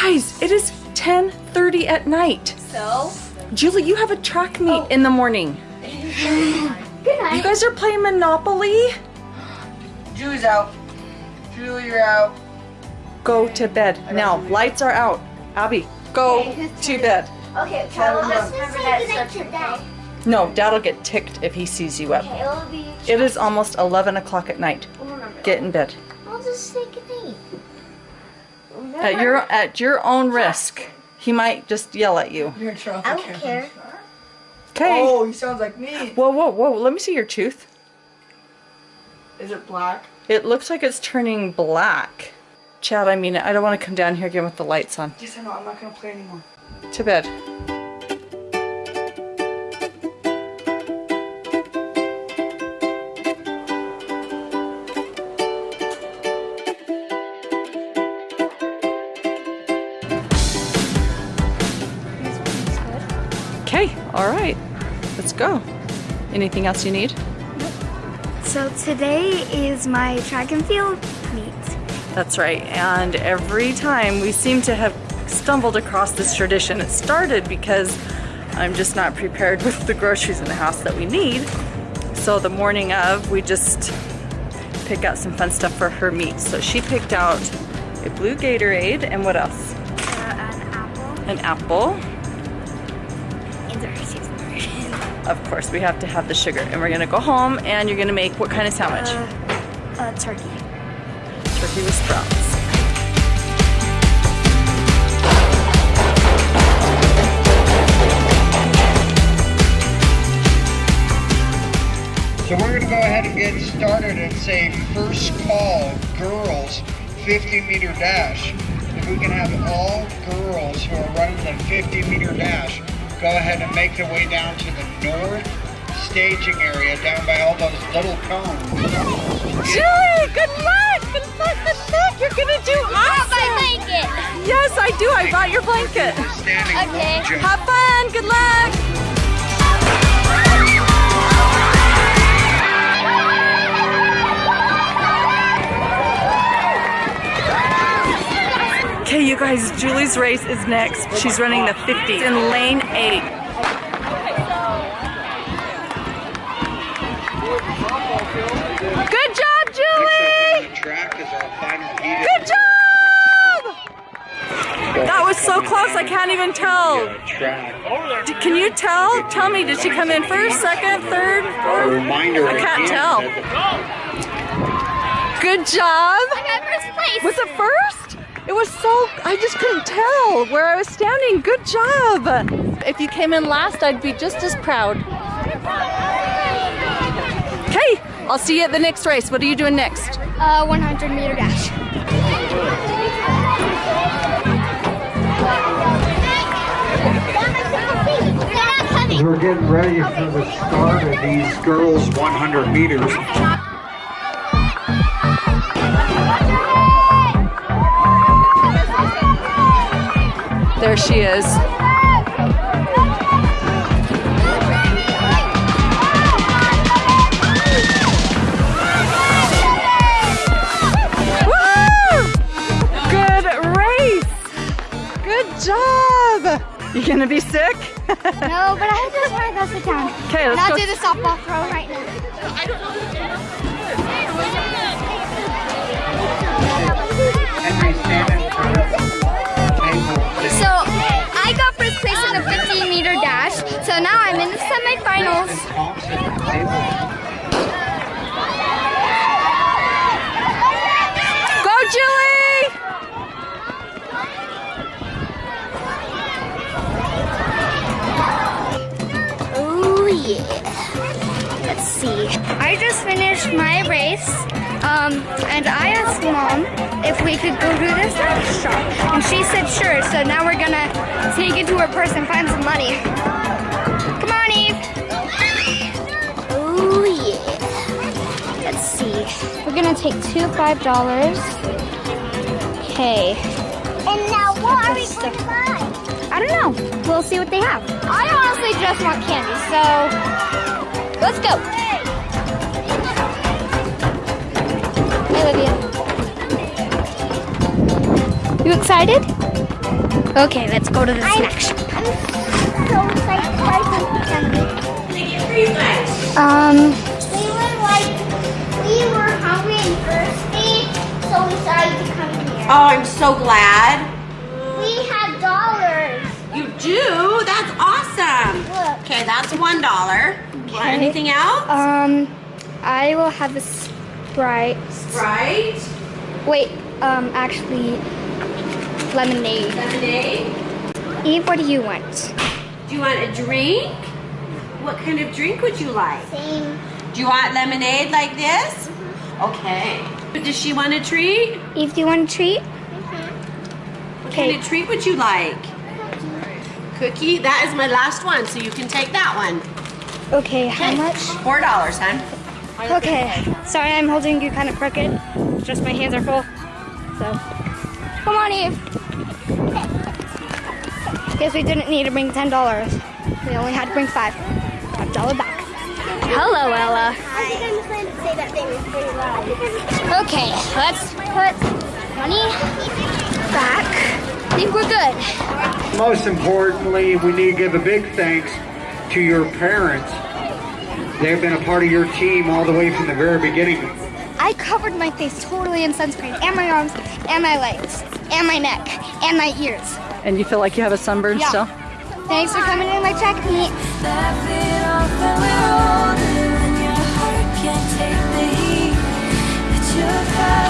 You guys, it is 10.30 at night. So? Julie, you have a track meet oh. in the morning. Good night. You guys are playing Monopoly? Julie's out. Julie, you're out. Go to bed. Now, lights are out. Abby, go to bed. Okay, tell us remember that it's such a day. No, Dad'll get ticked if he sees you up. Okay, it'll be. It is almost 11 o'clock at night. We'll. Get in bed. I'll just take a nap. At your at your own risk. He might just yell at you. You're in trouble. I don't care. Okay. Oh, he sounds like me. Whoa, whoa, whoa. Let me see your tooth. Is it black? It looks like it's turning black. Chad, I mean it. I don't want to come down here again with the lights on. Yes, I know. I'm not gonna play anymore. To bed. Okay, all right. Let's go. Anything else you need? So today is my track and field meet. That's right. And every time we seem to have stumbled across this tradition. It started because I'm just not prepared with the groceries in the house that we need. So the morning of, we just pick out some fun stuff for her meet. So she picked out a blue Gatorade and what else? Uh, an apple An apple. And a Hershey's bar. Of course, we have to have the sugar. And we're gonna go home and you're gonna make what kind of sandwich? Uh, uh, turkey. Turkey with sprouts. So we're going to go ahead and get started and say first call girls 50 meter dash. If we can have all girls who are running the 50 meter dash go ahead and make their way down to the north staging area down by all those little cones. Julie, good luck! Good luck, good luck! You're gonna do awesome! I my blanket. Yes, I do. I brought your blanket. Okay. long. Have fun. Good luck. Guys, Julie's race is next. She's running the 50 in lane 8. Good job, Julie! the track is our final heat. Good job! That was so close, I can't even tell. D- Can you tell? Tell me, did she come in first, second, third, fourth? reminder I can't tell. Good job! I got first place. Was it first? It was so, I just couldn't tell where I was standing. Good job! If you came in last, I'd be just as proud. Okay, I'll see you at the next race. What are you doing next? Uh, 100 meter dash. We're getting ready for the start of these girls 100 meters. She is. Good race! Good job! You gonna be sick? No, but I just want to go sit down. Okay, let's I'll go. do the softball throw right now. Table. Go, Julie! Oh yeah. Let's see. I just finished my race. Um, and I asked mom if we could go to this shop. And she said sure. So now we're gonna sneak into her purse and find some money. Gonna take two five dollars. Okay. And now what are we going to buy? I don't know. We'll see what they have. I honestly just want candy, so let's go. Hey, Olivia. You excited? Okay, let's go to the snack shop. I'm so excited. Um, We were like, we were hungry and thirsty, so we decided to come here. Oh, I'm so glad. We have dollars. You do? That's awesome. Look. Okay, that's one dollar. Want anything else? um, I will have a Sprite. Right. Wait, um, actually, lemonade. Lemonade. Eve, what do you want? Do you want a drink? What kind of drink would you like? Same. Do you want lemonade like this? Okay. Does she want a treat? Eve, do you want a treat? What Okay. kind of treat would you like? Cookie? That is my last one, so you can take that one. Okay, how much? Four dollars, hon. Okay, sorry I'm holding you kind of crooked. Just my hands are full. So, come on, Eve. Guess we didn't need to bring ten dollars. We only had to bring five. Five dollar back. Hello, say that thing pretty loud. Okay, let's put money back. I think we're good. Most importantly, we need to give a big thanks to your parents. They've been a part of your team all the way from the very beginning. I covered my face totally in sunscreen, and my arms, and my legs, and my neck, and my ears. And you feel like you have a sunburn Yeah. still? Thanks for coming to my track meet. Jesus.